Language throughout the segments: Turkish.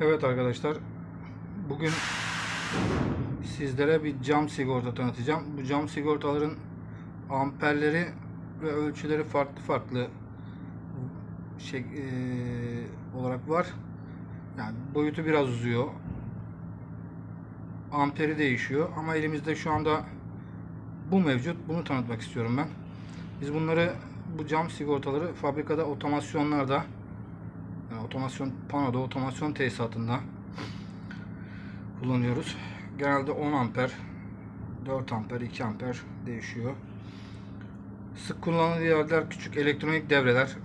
Evet arkadaşlar. Bugün sizlere bir cam sigorta tanıtacağım. Bu cam sigortaların amperleri ve ölçüleri farklı farklı şey eee, olarak var. Yani boyutu biraz uzuyor. Amperi değişiyor ama elimizde şu anda bu mevcut. Bunu tanıtmak istiyorum ben. Biz bunları bu cam sigortaları fabrikada otomasyonlarda otomasyon panoda, otomasyon tesisatında kullanıyoruz. Genelde 10 amper, 4 amper, 2 amper değişiyor. Sık kullanılan yerler küçük elektronik devreler.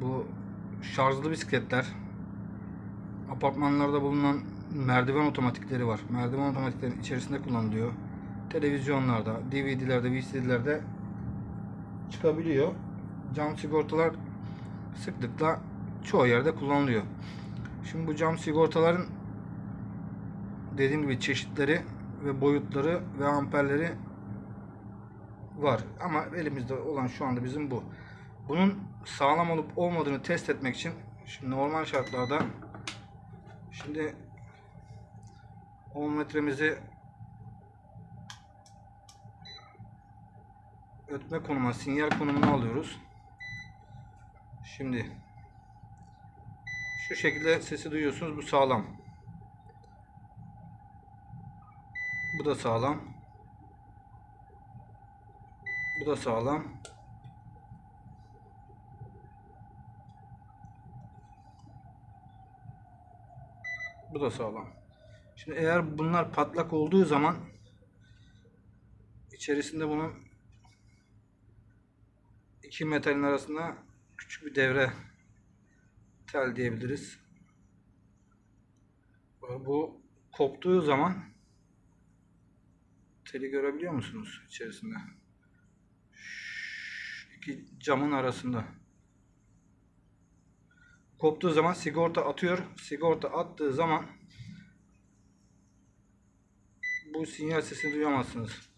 Bu şarjlı bisikletler. Apartmanlarda bulunan merdiven otomatikleri var. Merdiven otomatiklerin içerisinde kullanılıyor. Televizyonlarda, DVD'lerde, VCD'lerde çıkabiliyor. Cam sigortalar sıklıkla çoğu yerde kullanılıyor. Şimdi bu cam sigortaların dediğim gibi çeşitleri ve boyutları ve amperleri var. Ama elimizde olan şu anda bizim bu. Bunun sağlam olup olmadığını test etmek için şimdi normal şartlarda şimdi 10 metremizi ötme konuma, sinyal konumuna alıyoruz. Şimdi şu şekilde sesi duyuyorsunuz. Bu sağlam. Bu da sağlam. Bu da sağlam. Bu da sağlam. Şimdi eğer bunlar patlak olduğu zaman içerisinde bunun iki metalin arasında küçük bir devre tel diyebiliriz. Bu koptuğu zaman teli görebiliyor musunuz içerisinde? Şu iki camın arasında. Koptuğu zaman sigorta atıyor. Sigorta attığı zaman bu sinyal sesini duyamazsınız.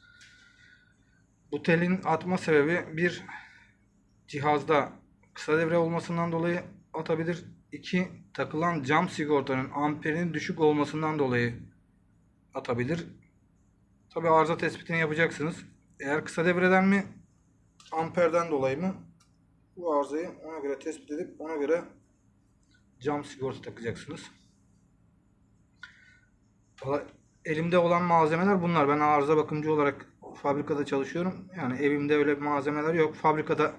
Bu telin atma sebebi bir cihazda kısa devre olmasından dolayı atabilir. İki takılan cam sigortanın amperinin düşük olmasından dolayı atabilir. Tabi arıza tespitini yapacaksınız. Eğer kısa devreden mi amperden dolayı mı bu arızayı ona göre tespit edip ona göre cam sigorta takacaksınız. Valla elimde olan malzemeler bunlar. Ben arıza bakımcı olarak fabrikada çalışıyorum. Yani evimde öyle malzemeler yok. Fabrikada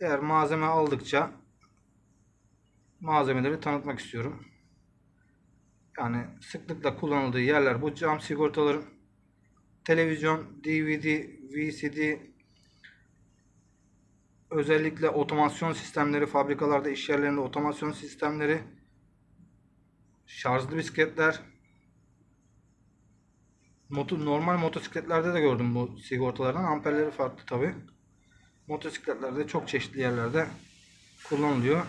eğer malzeme aldıkça malzemeleri tanıtmak istiyorum. Yani sıklıkla kullanıldığı yerler bu cam sigortaların televizyon, DVD, VCD özellikle otomasyon sistemleri fabrikalarda iş yerlerinde otomasyon sistemleri şarjlı bisikletler moto, normal motosikletlerde de gördüm bu sigortaların amperleri farklı tabi motosikletlerde çok çeşitli yerlerde kullanılıyor.